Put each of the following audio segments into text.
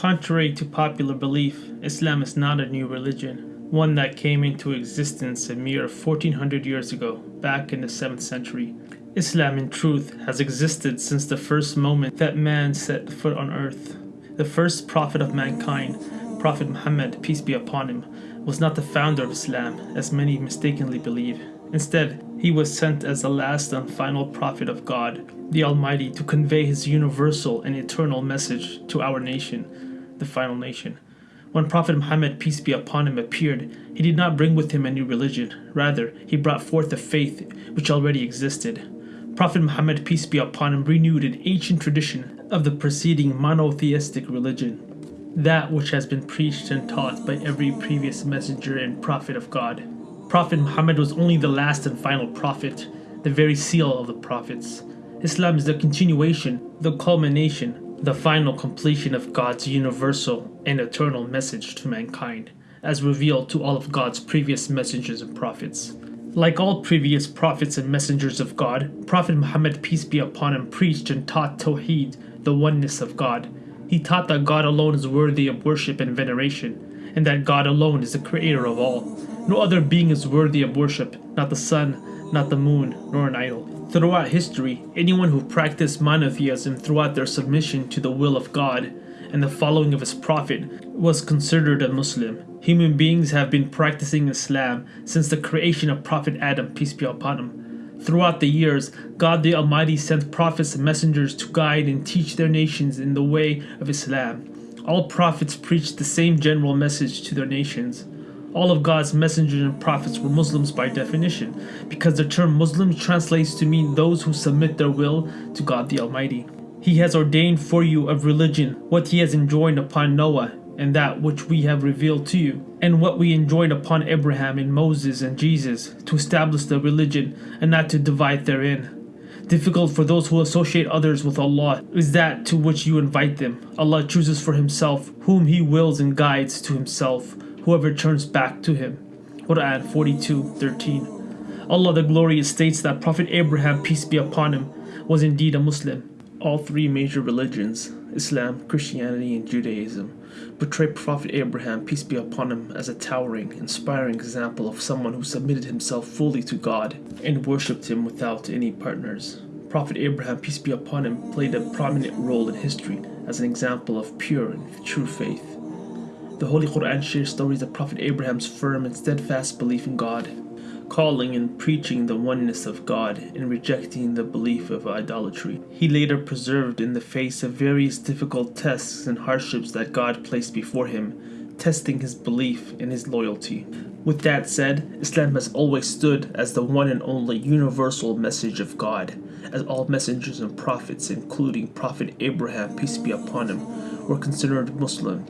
Contrary to popular belief, Islam is not a new religion, one that came into existence a mere 1400 years ago, back in the 7th century. Islam, in truth, has existed since the first moment that man set foot on earth. The first prophet of mankind, Prophet Muhammad, peace be upon him, was not the founder of Islam, as many mistakenly believe. Instead, he was sent as the last and final prophet of God, the Almighty, to convey his universal and eternal message to our nation, the final nation. When Prophet Muhammad, peace be upon him, appeared, he did not bring with him a new religion. Rather, he brought forth a faith which already existed. Prophet Muhammad, peace be upon him, renewed an ancient tradition of the preceding monotheistic religion, that which has been preached and taught by every previous messenger and prophet of God. Prophet Muhammad was only the last and final prophet, the very seal of the prophets. Islam is the continuation, the culmination, the final completion of God's universal and eternal message to mankind, as revealed to all of God's previous messengers and prophets. Like all previous prophets and messengers of God, Prophet Muhammad, peace be upon him, preached and taught Tawheed, the oneness of God. He taught that God alone is worthy of worship and veneration, and that God alone is the creator of all. No other being is worthy of worship, not the sun, not the moon, nor an idol. Throughout history, anyone who practiced monotheism throughout their submission to the will of God and the following of his prophet was considered a Muslim. Human beings have been practicing Islam since the creation of Prophet Adam, peace be upon him. Throughout the years, God the Almighty sent prophets and messengers to guide and teach their nations in the way of Islam. All prophets preached the same general message to their nations. All of God's messengers and prophets were Muslims by definition, because the term Muslim translates to mean those who submit their will to God the Almighty. He has ordained for you of religion what he has enjoined upon Noah, and that which we have revealed to you, and what we enjoined upon Abraham and Moses and Jesus, to establish the religion and not to divide therein. Difficult for those who associate others with Allah is that to which you invite them. Allah chooses for himself whom he wills and guides to himself whoever turns back to him. Quran 42:13. Allah the Glorious states that Prophet Abraham, peace be upon him, was indeed a Muslim. All three major religions, Islam, Christianity, and Judaism, portray Prophet Abraham, peace be upon him, as a towering, inspiring example of someone who submitted himself fully to God and worshipped him without any partners. Prophet Abraham, peace be upon him, played a prominent role in history as an example of pure and true faith. The Holy Quran shares stories of Prophet Abraham's firm and steadfast belief in God, calling and preaching the oneness of God and rejecting the belief of idolatry. He later preserved in the face of various difficult tests and hardships that God placed before him, testing his belief and his loyalty. With that said, Islam has always stood as the one and only universal message of God, as all messengers and prophets, including Prophet Abraham, peace be upon him, were considered Muslim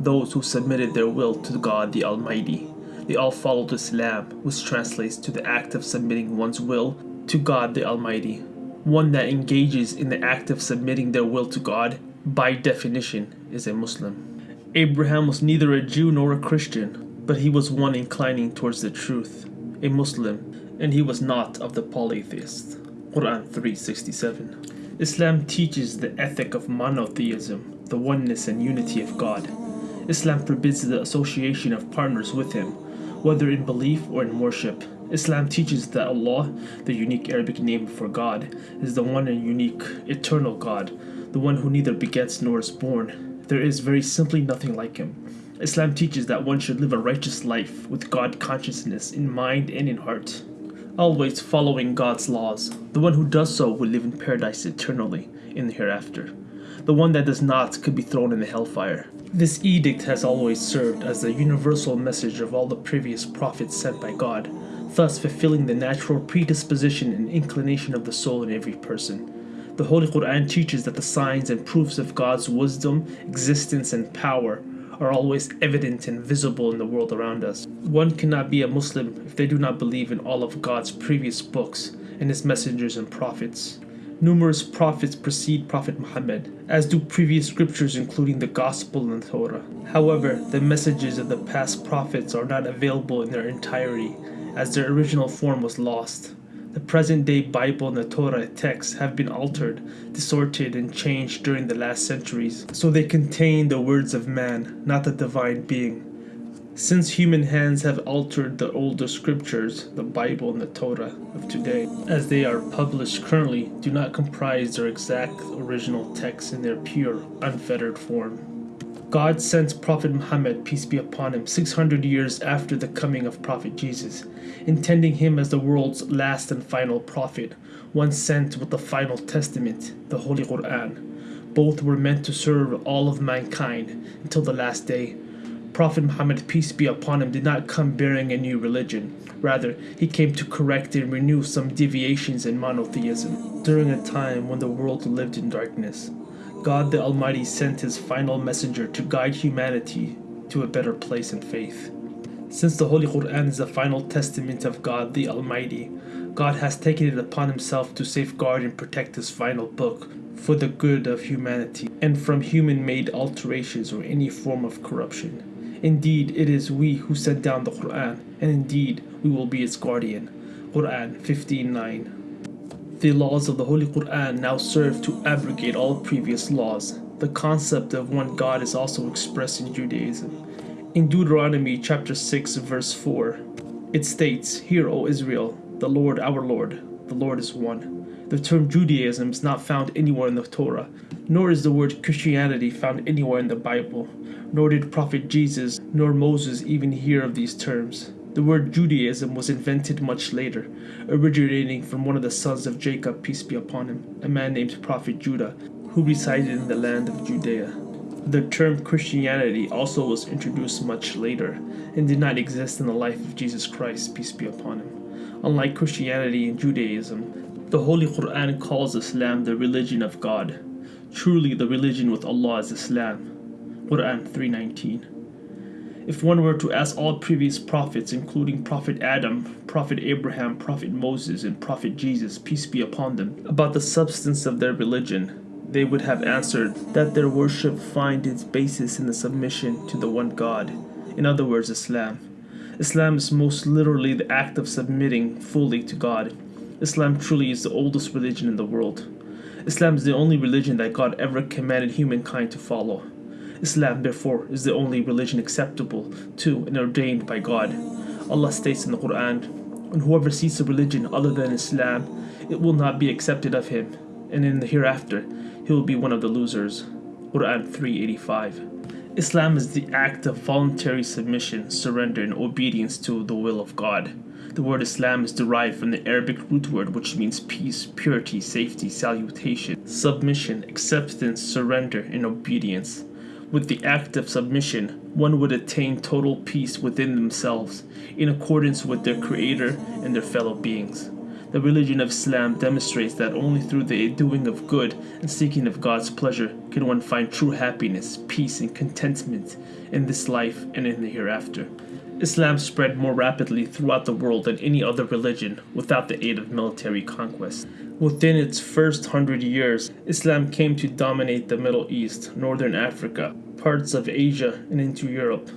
those who submitted their will to God the Almighty. They all followed Islam, which translates to the act of submitting one's will to God the Almighty. One that engages in the act of submitting their will to God, by definition, is a Muslim. Abraham was neither a Jew nor a Christian, but he was one inclining towards the truth, a Muslim, and he was not of the polytheists. Quran 367. Islam teaches the ethic of monotheism, the oneness and unity of God. Islam forbids the association of partners with Him, whether in belief or in worship. Islam teaches that Allah, the unique Arabic name for God, is the one and unique, eternal God, the one who neither begets nor is born. There is very simply nothing like Him. Islam teaches that one should live a righteous life with God consciousness in mind and in heart, always following God's laws. The one who does so will live in paradise eternally in the hereafter. The one that does not could be thrown in the hellfire. This edict has always served as the universal message of all the previous prophets sent by God, thus fulfilling the natural predisposition and inclination of the soul in every person. The Holy Quran teaches that the signs and proofs of God's wisdom, existence, and power are always evident and visible in the world around us. One cannot be a Muslim if they do not believe in all of God's previous books and His messengers and prophets. Numerous prophets precede Prophet Muhammad, as do previous scriptures including the Gospel and Torah. However, the messages of the past prophets are not available in their entirety, as their original form was lost. The present day Bible and the Torah texts have been altered, distorted, and changed during the last centuries, so they contain the words of man, not the divine being. Since human hands have altered the older scriptures, the Bible and the Torah of today, as they are published currently, do not comprise their exact original texts in their pure, unfettered form. God sent Prophet Muhammad, peace be upon him, 600 years after the coming of Prophet Jesus, intending him as the world's last and final prophet, one sent with the final testament, the Holy Quran. Both were meant to serve all of mankind until the last day. Prophet Muhammad, peace be upon him, did not come bearing a new religion. Rather, he came to correct and renew some deviations in monotheism during a time when the world lived in darkness. God the Almighty sent his final messenger to guide humanity to a better place in faith. Since the Holy Quran is the final testament of God the Almighty, God has taken it upon himself to safeguard and protect his final book for the good of humanity and from human made alterations or any form of corruption. Indeed, it is we who sent down the Quran, and indeed, we will be its guardian. Quran 15:9. The laws of the Holy Quran now serve to abrogate all previous laws. The concept of one God is also expressed in Judaism. In Deuteronomy chapter 6 verse 4, it states, Hear, O Israel, the Lord our Lord, the Lord is one. The term Judaism is not found anywhere in the Torah, nor is the word Christianity found anywhere in the Bible, nor did Prophet Jesus nor Moses even hear of these terms. The word Judaism was invented much later, originating from one of the sons of Jacob, peace be upon him, a man named Prophet Judah, who resided in the land of Judea. The term Christianity also was introduced much later and did not exist in the life of Jesus Christ, peace be upon him. Unlike Christianity and Judaism, the Holy Quran calls Islam the religion of God. Truly, the religion with Allah is Islam. Quran 319. If one were to ask all previous prophets, including Prophet Adam, Prophet Abraham, Prophet Moses, and Prophet Jesus, peace be upon them, about the substance of their religion, they would have answered that their worship finds its basis in the submission to the one God, in other words, Islam. Islam is most literally the act of submitting fully to God. Islam truly is the oldest religion in the world. Islam is the only religion that God ever commanded humankind to follow. Islam, therefore, is the only religion acceptable to and ordained by God. Allah states in the Quran, And whoever seeks a religion other than Islam, it will not be accepted of him, and in the hereafter, he will be one of the losers. Quran 385. Islam is the act of voluntary submission, surrender, and obedience to the will of God. The word Islam is derived from the Arabic root word which means peace, purity, safety, salutation, submission, acceptance, surrender, and obedience. With the act of submission, one would attain total peace within themselves, in accordance with their Creator and their fellow beings. The religion of Islam demonstrates that only through the doing of good and seeking of God's pleasure can one find true happiness, peace, and contentment in this life and in the hereafter. Islam spread more rapidly throughout the world than any other religion without the aid of military conquest. Within its first hundred years, Islam came to dominate the Middle East, Northern Africa, parts of Asia, and into Europe.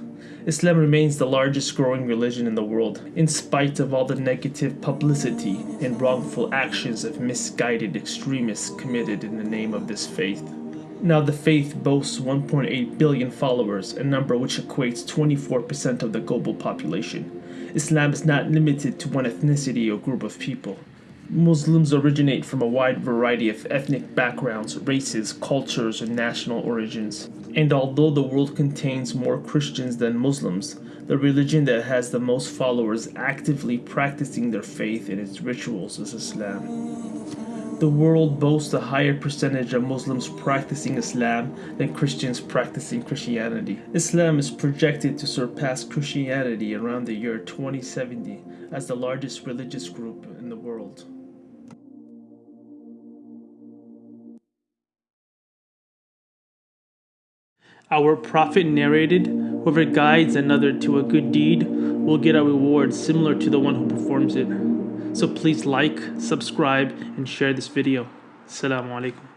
Islam remains the largest growing religion in the world, in spite of all the negative publicity and wrongful actions of misguided extremists committed in the name of this faith. Now, the faith boasts 1.8 billion followers, a number which equates 24% of the global population. Islam is not limited to one ethnicity or group of people. Muslims originate from a wide variety of ethnic backgrounds, races, cultures, and national origins. And although the world contains more Christians than Muslims, the religion that has the most followers actively practicing their faith in its rituals is Islam. The world boasts a higher percentage of Muslims practicing Islam than Christians practicing Christianity. Islam is projected to surpass Christianity around the year 2070 as the largest religious group world. Our prophet narrated, Whoever guides another to a good deed will get a reward similar to the one who performs it. So please like, subscribe, and share this video. Assalamu alaikum.